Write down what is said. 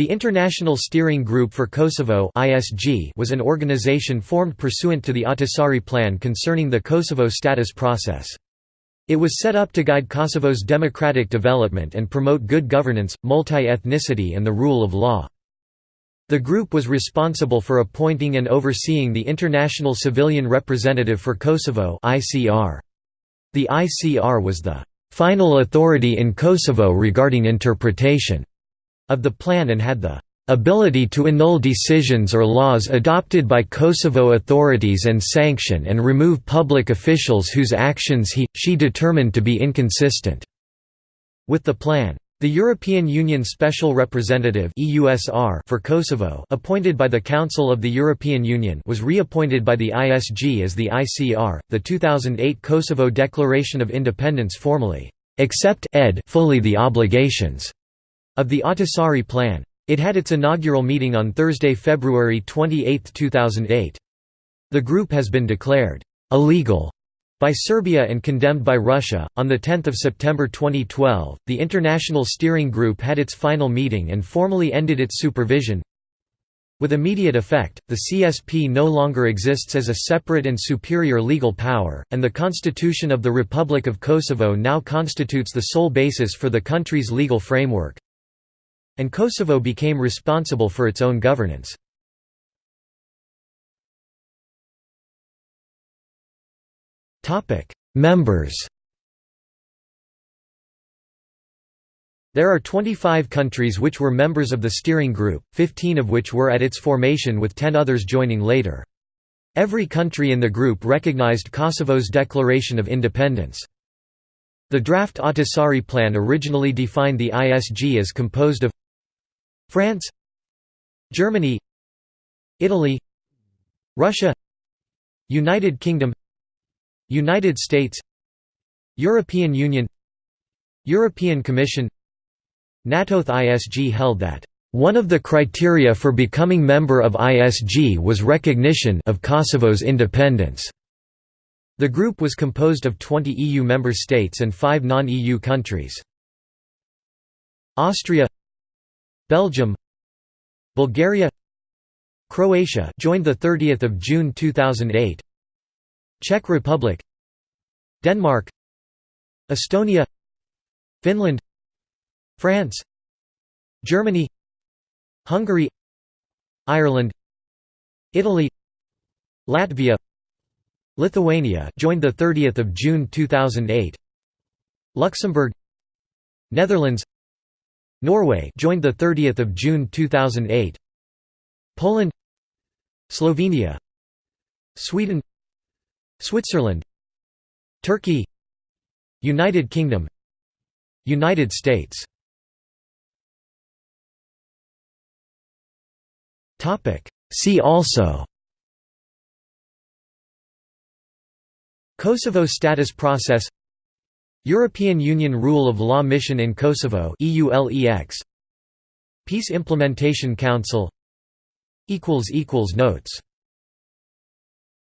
The International Steering Group for Kosovo was an organization formed pursuant to the Ahtisaari Plan concerning the Kosovo status process. It was set up to guide Kosovo's democratic development and promote good governance, multi-ethnicity and the rule of law. The group was responsible for appointing and overseeing the International Civilian Representative for Kosovo The ICR was the «final authority in Kosovo regarding interpretation» of the plan and had the ability to annul decisions or laws adopted by Kosovo authorities and sanction and remove public officials whose actions he, she determined to be inconsistent with the plan. The European Union Special Representative for Kosovo appointed by the Council of the European Union was reappointed by the ISG as the ICR. The 2008 Kosovo Declaration of Independence formally accept ed fully the obligations of the Ahtisaari Plan. It had its inaugural meeting on Thursday, February 28, 2008. The group has been declared illegal by Serbia and condemned by Russia. On the 10th of September 2012, the International Steering Group had its final meeting and formally ended its supervision. With immediate effect, the CSP no longer exists as a separate and superior legal power, and the Constitution of the Republic of Kosovo now constitutes the sole basis for the country's legal framework. And Kosovo became responsible for its own governance. Members There are 25 countries which were members of the steering group, 15 of which were at its formation with 10 others joining later. Every country in the group recognized Kosovo's declaration of independence. The draft Ahtisaari plan originally defined the ISG as composed of France Germany Italy Russia United Kingdom United States European Union European Commission NATOth ISG held that one of the criteria for becoming member of ISG was recognition of Kosovo's independence. The group was composed of 20 EU member states and 5 non-EU countries. Austria Belgium Bulgaria Croatia joined the 30th of June 2008 Czech Republic Denmark Estonia Finland France Germany Hungary Ireland Italy Latvia Lithuania joined the 30th of June 2008 Luxembourg Netherlands Norway joined the 30th of June 2008 Poland Slovenia Sweden Switzerland Turkey United Kingdom United States. Topic. See also. Kosovo status process European Union Rule of Law Mission in Kosovo Peace Implementation Council. Notes